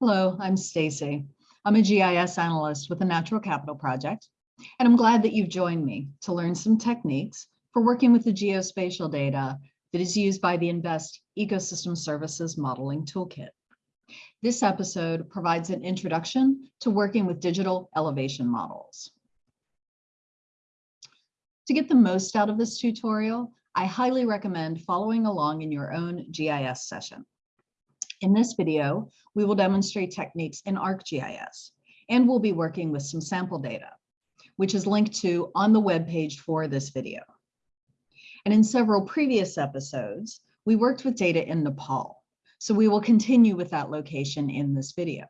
Hello, I'm Stacy. I'm a GIS analyst with the Natural Capital Project, and I'm glad that you've joined me to learn some techniques for working with the geospatial data that is used by the InVEST Ecosystem Services Modeling Toolkit. This episode provides an introduction to working with digital elevation models. To get the most out of this tutorial, I highly recommend following along in your own GIS session. In this video, we will demonstrate techniques in ArcGIS, and we'll be working with some sample data, which is linked to on the web page for this video. And in several previous episodes, we worked with data in Nepal, so we will continue with that location in this video.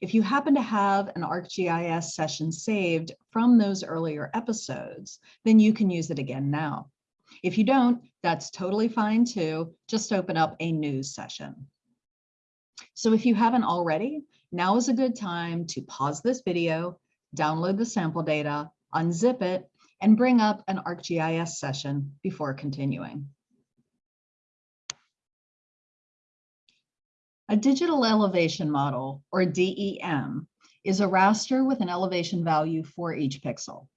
If you happen to have an ArcGIS session saved from those earlier episodes, then you can use it again now. If you don't, that's totally fine too. Just open up a new session. So if you haven't already, now is a good time to pause this video, download the sample data, unzip it, and bring up an ArcGIS session before continuing. A digital elevation model, or DEM, is a raster with an elevation value for each pixel.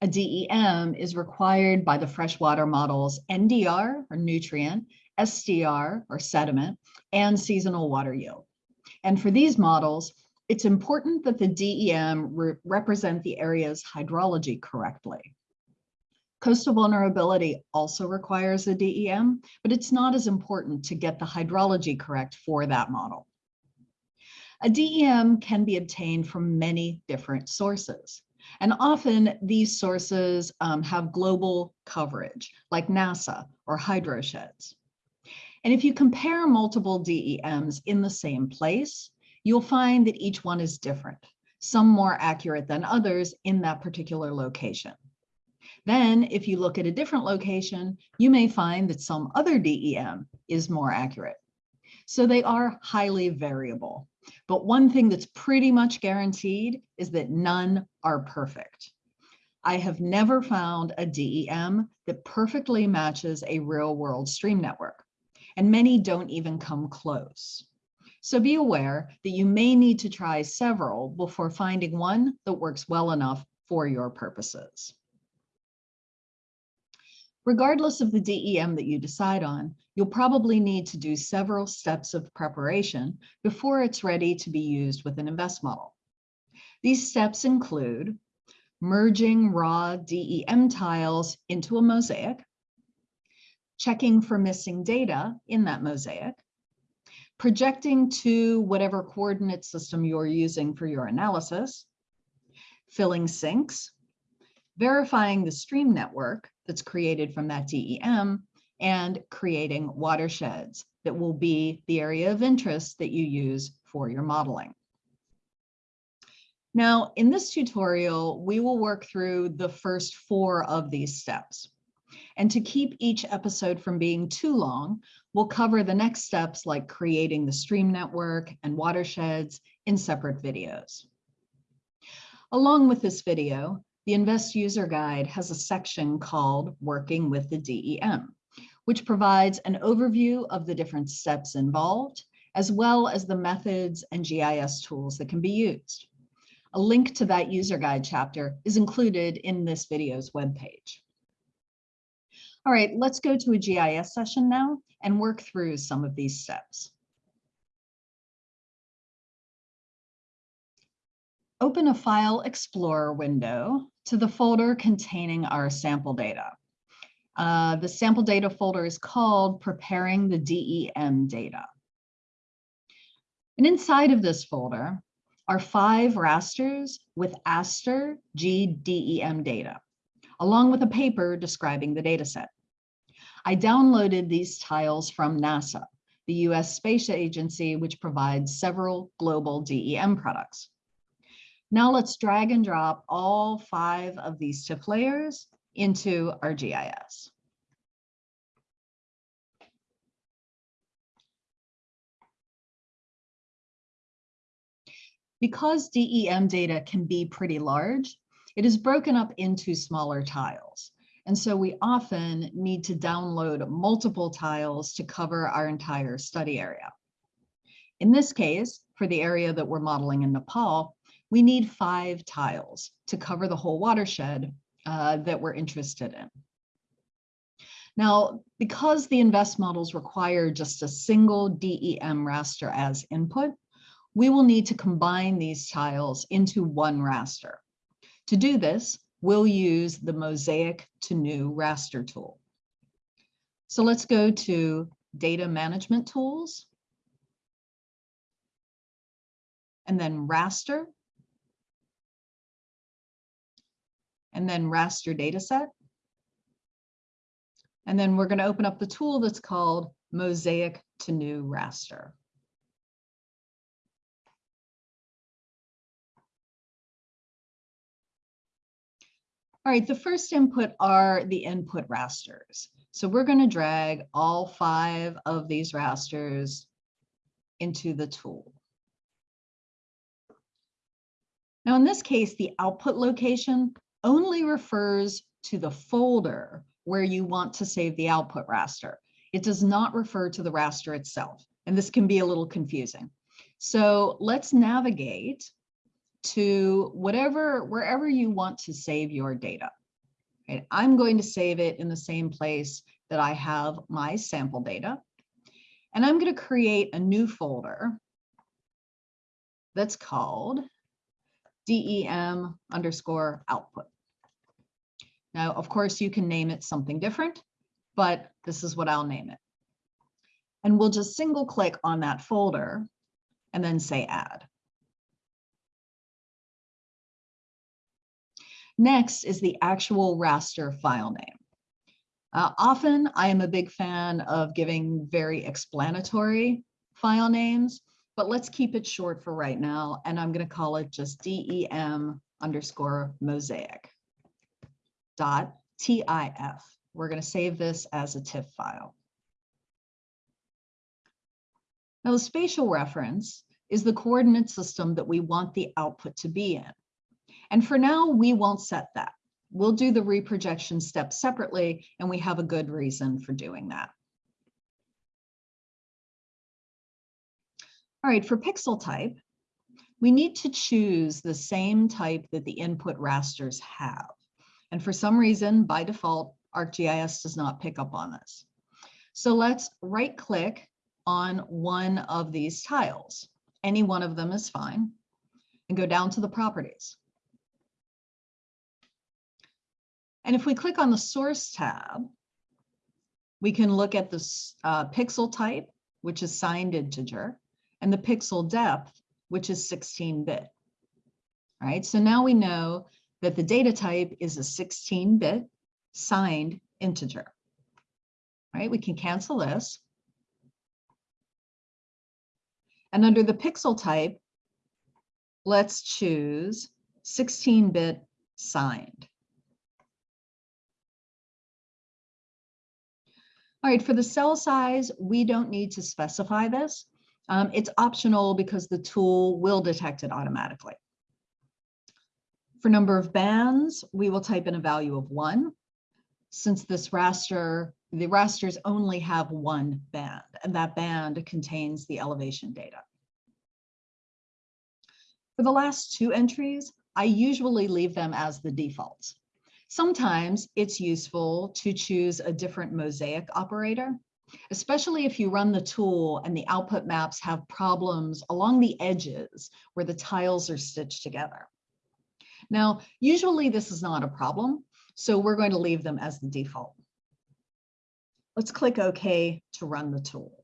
A DEM is required by the freshwater models NDR, or nutrient, SDR, or sediment, and seasonal water yield. And for these models, it's important that the DEM re represent the area's hydrology correctly. Coastal vulnerability also requires a DEM, but it's not as important to get the hydrology correct for that model. A DEM can be obtained from many different sources. And often these sources um, have global coverage, like NASA or HydroSheds. And if you compare multiple DEMs in the same place, you'll find that each one is different, some more accurate than others in that particular location. Then if you look at a different location, you may find that some other DEM is more accurate. So they are highly variable. But one thing that's pretty much guaranteed is that none are perfect. I have never found a DEM that perfectly matches a real world stream network, and many don't even come close. So be aware that you may need to try several before finding one that works well enough for your purposes. Regardless of the DEM that you decide on, you'll probably need to do several steps of preparation before it's ready to be used with an InVEST model. These steps include merging raw DEM tiles into a mosaic, checking for missing data in that mosaic, projecting to whatever coordinate system you're using for your analysis, filling sinks, verifying the stream network that's created from that DEM and creating watersheds that will be the area of interest that you use for your modeling. Now, in this tutorial, we will work through the first four of these steps. And to keep each episode from being too long, we'll cover the next steps like creating the stream network and watersheds in separate videos. Along with this video, the InVEST user guide has a section called Working with the DEM, which provides an overview of the different steps involved, as well as the methods and GIS tools that can be used. A link to that user guide chapter is included in this video's webpage. All right, let's go to a GIS session now and work through some of these steps. Open a File Explorer window to the folder containing our sample data. Uh, the sample data folder is called Preparing the DEM Data. And inside of this folder are five rasters with ASTER GDEM data, along with a paper describing the dataset. I downloaded these tiles from NASA, the US Space Agency, which provides several global DEM products. Now let's drag and drop all five of these TIFF layers into our GIS. Because DEM data can be pretty large, it is broken up into smaller tiles. And so we often need to download multiple tiles to cover our entire study area. In this case, for the area that we're modeling in Nepal, we need five tiles to cover the whole watershed uh, that we're interested in. Now, because the InVEST models require just a single DEM raster as input, we will need to combine these tiles into one raster. To do this, we'll use the Mosaic to New raster tool. So let's go to Data Management Tools, and then raster, and then raster dataset. And then we're going to open up the tool that's called Mosaic to New Raster. All right, the first input are the input rasters. So we're going to drag all five of these rasters into the tool. Now, in this case, the output location only refers to the folder where you want to save the output raster. It does not refer to the raster itself, and this can be a little confusing. So let's navigate to whatever, wherever you want to save your data. Okay, I'm going to save it in the same place that I have my sample data. And I'm going to create a new folder that's called DEM underscore output. Now, of course, you can name it something different, but this is what I'll name it. And we'll just single click on that folder and then say add. Next is the actual raster file name. Uh, often I am a big fan of giving very explanatory file names, but let's keep it short for right now. And I'm going to call it just DEM underscore mosaic dot TIF. We're going to save this as a TIFF file. Now the spatial reference is the coordinate system that we want the output to be in. And for now, we won't set that. We'll do the reprojection step separately, and we have a good reason for doing that. All right, for pixel type, we need to choose the same type that the input rasters have. And for some reason, by default, ArcGIS does not pick up on this. So let's right click on one of these tiles. Any one of them is fine. And go down to the properties. And if we click on the source tab, we can look at the uh, pixel type, which is signed integer, and the pixel depth, which is 16 bit. All right, so now we know that the data type is a 16 bit signed integer. All right, we can cancel this. And under the pixel type, let's choose 16 bit signed. All right, for the cell size, we don't need to specify this. Um, it's optional because the tool will detect it automatically. For number of bands, we will type in a value of one. Since this raster, the rasters only have one band, and that band contains the elevation data. For the last two entries, I usually leave them as the defaults. Sometimes it's useful to choose a different mosaic operator, especially if you run the tool and the output maps have problems along the edges where the tiles are stitched together. Now, usually this is not a problem, so we're going to leave them as the default. Let's click OK to run the tool.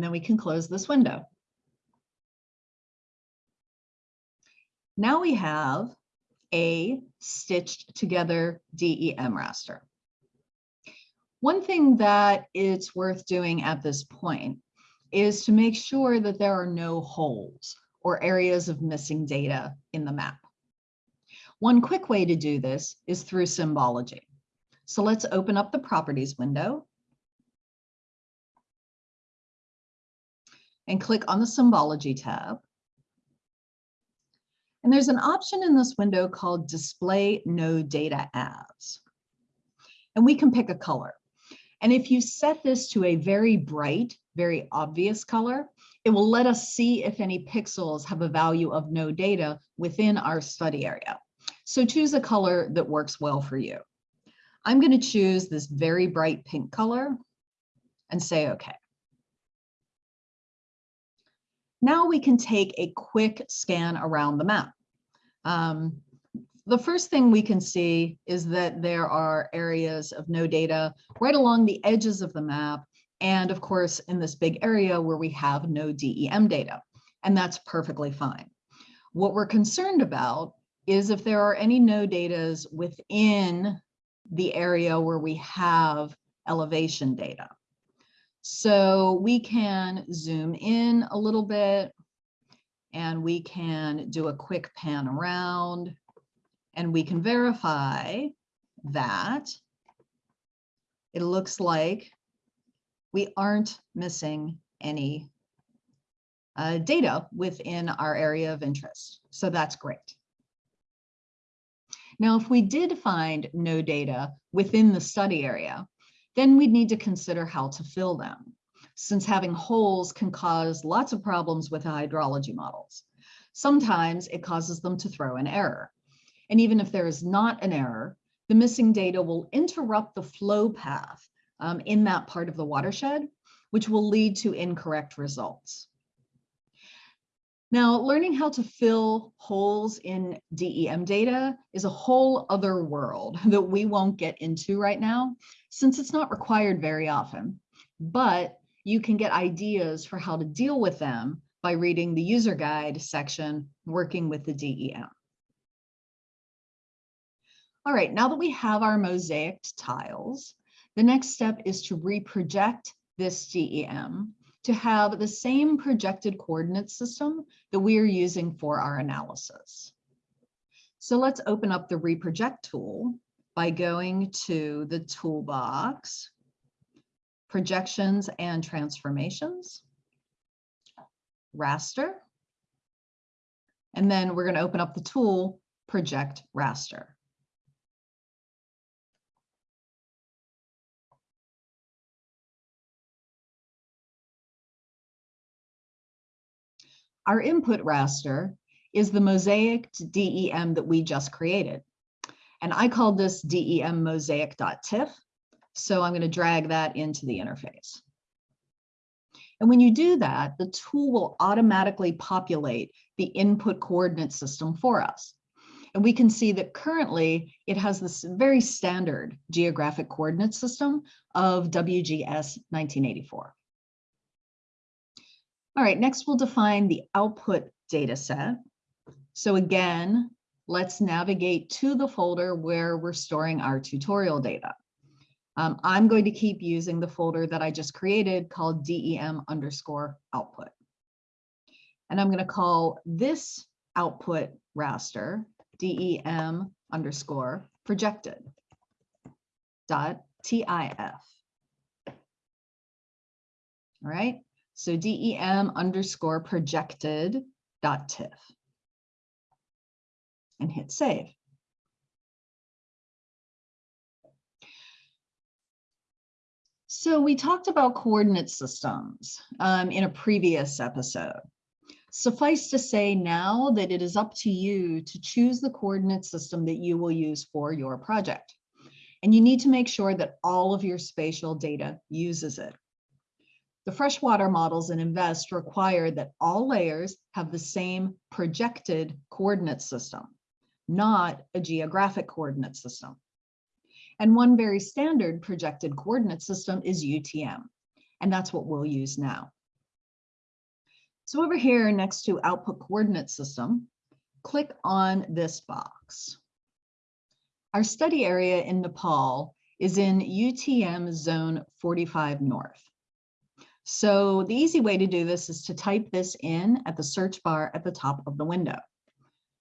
And then we can close this window. Now we have a stitched together DEM raster. One thing that it's worth doing at this point is to make sure that there are no holes or areas of missing data in the map. One quick way to do this is through symbology. So let's open up the properties window and click on the symbology tab. And there's an option in this window called display no data as. And we can pick a color. And if you set this to a very bright, very obvious color, it will let us see if any pixels have a value of no data within our study area. So choose a color that works well for you. I'm going to choose this very bright pink color and say OK. Now we can take a quick scan around the map. Um, the first thing we can see is that there are areas of no data right along the edges of the map. And of course, in this big area where we have no DEM data, and that's perfectly fine. What we're concerned about is if there are any no datas within the area where we have elevation data. So we can zoom in a little bit and we can do a quick pan around and we can verify that it looks like we aren't missing any uh, data within our area of interest. So that's great. Now, if we did find no data within the study area, then we'd need to consider how to fill them, since having holes can cause lots of problems with hydrology models. Sometimes it causes them to throw an error. And even if there is not an error, the missing data will interrupt the flow path um, in that part of the watershed, which will lead to incorrect results. Now, learning how to fill holes in DEM data is a whole other world that we won't get into right now, since it's not required very often, but you can get ideas for how to deal with them by reading the user guide section, working with the DEM. All right, now that we have our mosaic tiles, the next step is to reproject this DEM to have the same projected coordinate system that we are using for our analysis. So let's open up the reproject tool by going to the toolbox, projections and transformations, raster, and then we're going to open up the tool project raster. Our input raster is the mosaic DEM that we just created. And I called this DEM mosaic.tiff. So I'm going to drag that into the interface. And when you do that, the tool will automatically populate the input coordinate system for us. And we can see that currently it has this very standard geographic coordinate system of WGS 1984. All right, next we'll define the output data set. So again, let's navigate to the folder where we're storing our tutorial data. Um, I'm going to keep using the folder that I just created called DEM underscore output. And I'm going to call this output raster DEM underscore projected dot TIF. All right. So DEM underscore projected dot TIFF and hit save. So we talked about coordinate systems um, in a previous episode. Suffice to say now that it is up to you to choose the coordinate system that you will use for your project. And you need to make sure that all of your spatial data uses it. The freshwater models in InVEST require that all layers have the same projected coordinate system, not a geographic coordinate system. And one very standard projected coordinate system is UTM, and that's what we'll use now. So over here next to output coordinate system, click on this box. Our study area in Nepal is in UTM zone 45 north. So the easy way to do this is to type this in at the search bar at the top of the window.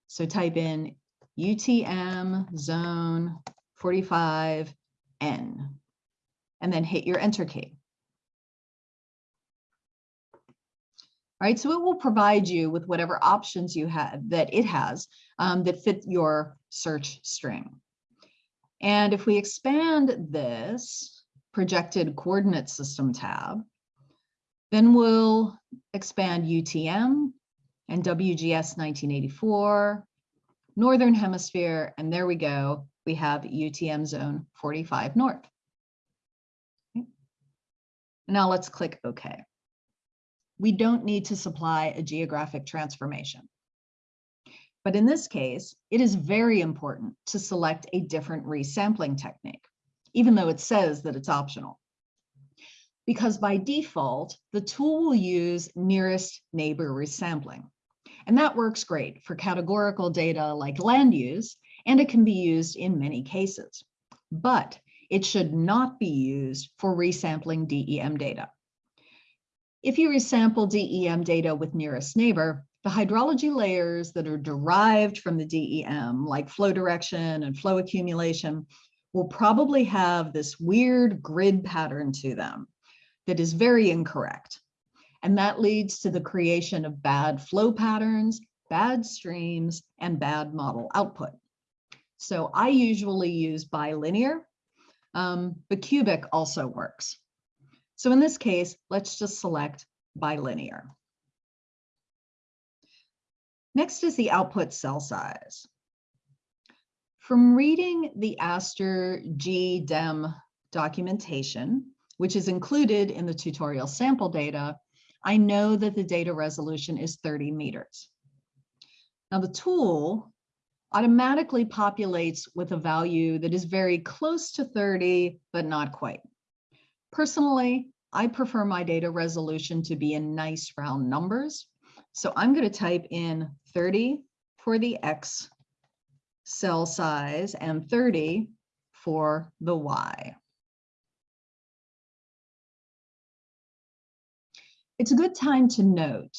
So type in UTM zone 45N and then hit your enter key. right? So it will provide you with whatever options you have that it has um, that fit your search string. And if we expand this projected coordinate system tab, then we'll expand UTM and WGS 1984, Northern Hemisphere, and there we go. We have UTM zone 45 North. Okay. Now let's click OK. We don't need to supply a geographic transformation. But in this case, it is very important to select a different resampling technique, even though it says that it's optional. Because by default, the tool will use nearest neighbor resampling. And that works great for categorical data like land use, and it can be used in many cases. But it should not be used for resampling DEM data. If you resample DEM data with nearest neighbor, the hydrology layers that are derived from the DEM, like flow direction and flow accumulation, will probably have this weird grid pattern to them that is very incorrect. And that leads to the creation of bad flow patterns, bad streams, and bad model output. So I usually use bilinear, um, but cubic also works. So in this case, let's just select bilinear. Next is the output cell size. From reading the ASTER GDEM documentation, which is included in the tutorial sample data, I know that the data resolution is 30 meters. Now the tool automatically populates with a value that is very close to 30, but not quite. Personally, I prefer my data resolution to be in nice round numbers. So I'm going to type in 30 for the X cell size and 30 for the Y. It's a good time to note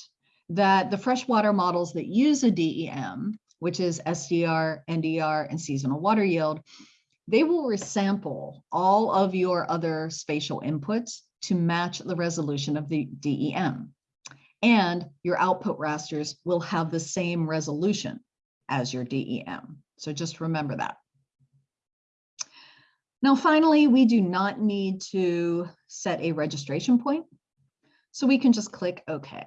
that the freshwater models that use a DEM, which is SDR, NDR, and seasonal water yield, they will resample all of your other spatial inputs to match the resolution of the DEM and your output rasters will have the same resolution as your DEM. So just remember that. Now, finally, we do not need to set a registration point. So we can just click OK.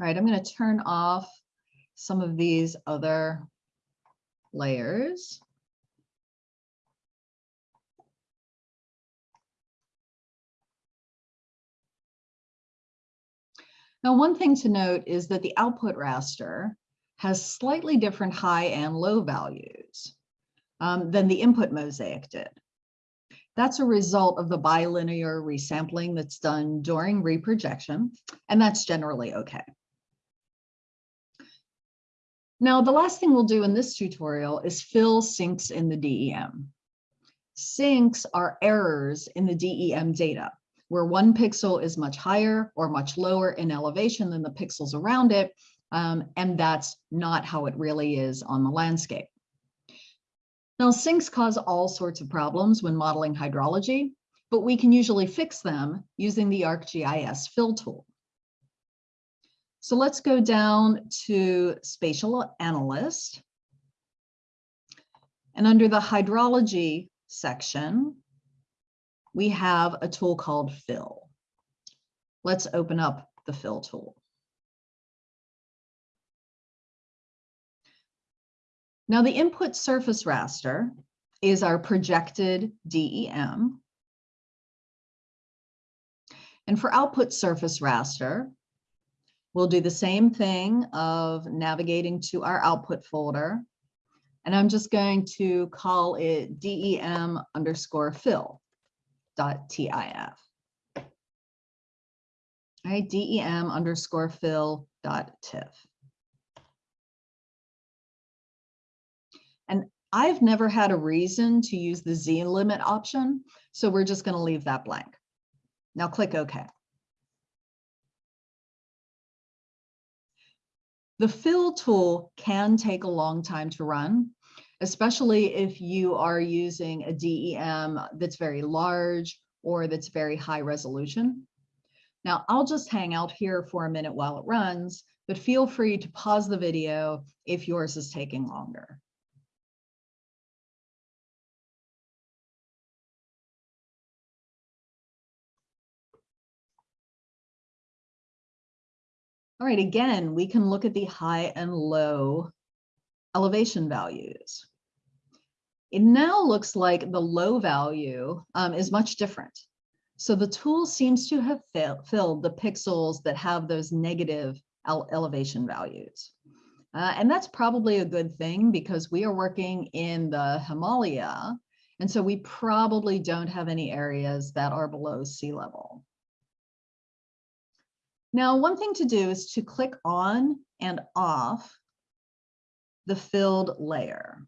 All right, I'm going to turn off some of these other layers. Now, one thing to note is that the output raster has slightly different high and low values um, than the input mosaic did. That's a result of the bilinear resampling that's done during reprojection, and that's generally okay. Now, the last thing we'll do in this tutorial is fill sinks in the DEM. Sinks are errors in the DEM data, where one pixel is much higher or much lower in elevation than the pixels around it, um, and that's not how it really is on the landscape. Now, sinks cause all sorts of problems when modeling hydrology, but we can usually fix them using the ArcGIS fill tool. So let's go down to spatial analyst. And under the hydrology section, we have a tool called fill. Let's open up the fill tool. Now the input surface raster is our projected DEM. And for output surface raster, We'll do the same thing of navigating to our output folder. And I'm just going to call it DEM underscore fill dot TIF. All right, DEM underscore fill dot TIF. And I've never had a reason to use the Z limit option, so we're just going to leave that blank. Now click OK. The fill tool can take a long time to run, especially if you are using a DEM that's very large or that's very high resolution. Now I'll just hang out here for a minute while it runs, but feel free to pause the video if yours is taking longer. All right, again, we can look at the high and low elevation values. It now looks like the low value um, is much different. So the tool seems to have fill, filled the pixels that have those negative ele elevation values. Uh, and that's probably a good thing because we are working in the Himalaya. And so we probably don't have any areas that are below sea level. Now, one thing to do is to click on and off the filled layer.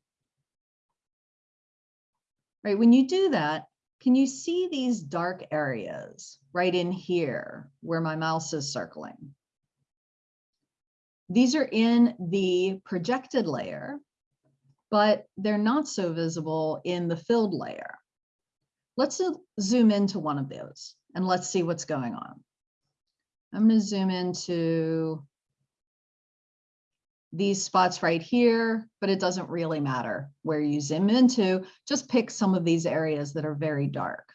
Right, when you do that, can you see these dark areas right in here where my mouse is circling? These are in the projected layer, but they're not so visible in the filled layer. Let's zoom into one of those and let's see what's going on. I'm going to zoom into these spots right here, but it doesn't really matter where you zoom into. Just pick some of these areas that are very dark.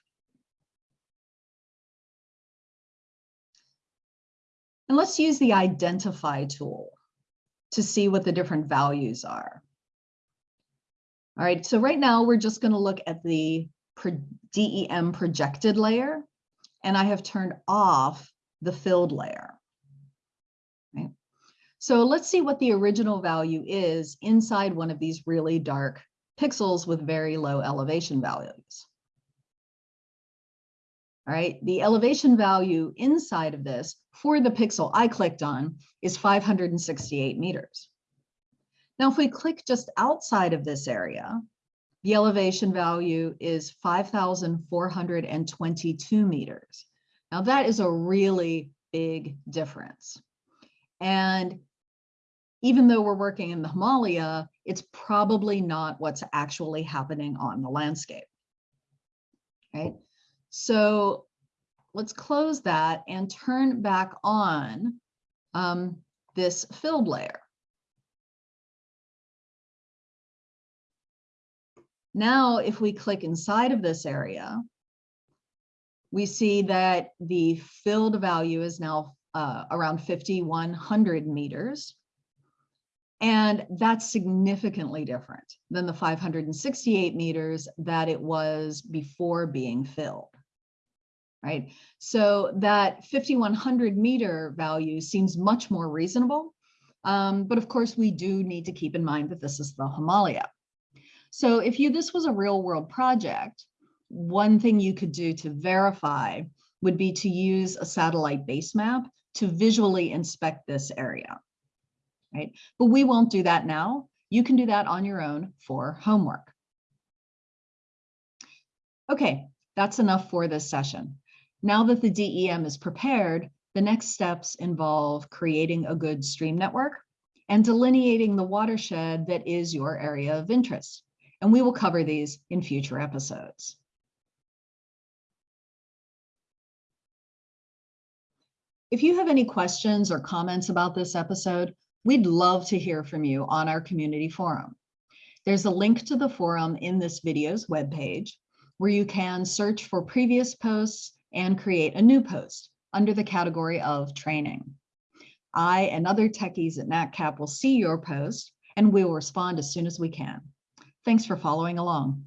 And let's use the identify tool to see what the different values are. All right, so right now we're just going to look at the DEM projected layer, and I have turned off the filled layer. So let's see what the original value is inside one of these really dark pixels with very low elevation values. All right, the elevation value inside of this for the pixel I clicked on is 568 meters. Now, if we click just outside of this area, the elevation value is 5,422 meters. Now that is a really big difference. And even though we're working in the Himalaya, it's probably not what's actually happening on the landscape. Right. So let's close that and turn back on um, this filled layer. Now, if we click inside of this area, we see that the filled value is now uh, around 5,100 meters. And that's significantly different than the 568 meters that it was before being filled, right? So that 5,100 meter value seems much more reasonable. Um, but of course, we do need to keep in mind that this is the Himalaya. So if you this was a real world project, one thing you could do to verify would be to use a satellite base map to visually inspect this area, right? But we won't do that now. You can do that on your own for homework. Okay, that's enough for this session. Now that the DEM is prepared, the next steps involve creating a good stream network and delineating the watershed that is your area of interest. And we will cover these in future episodes. If you have any questions or comments about this episode, we'd love to hear from you on our community forum. There's a link to the forum in this video's webpage where you can search for previous posts and create a new post under the category of training. I and other techies at NatCap will see your post and we will respond as soon as we can. Thanks for following along.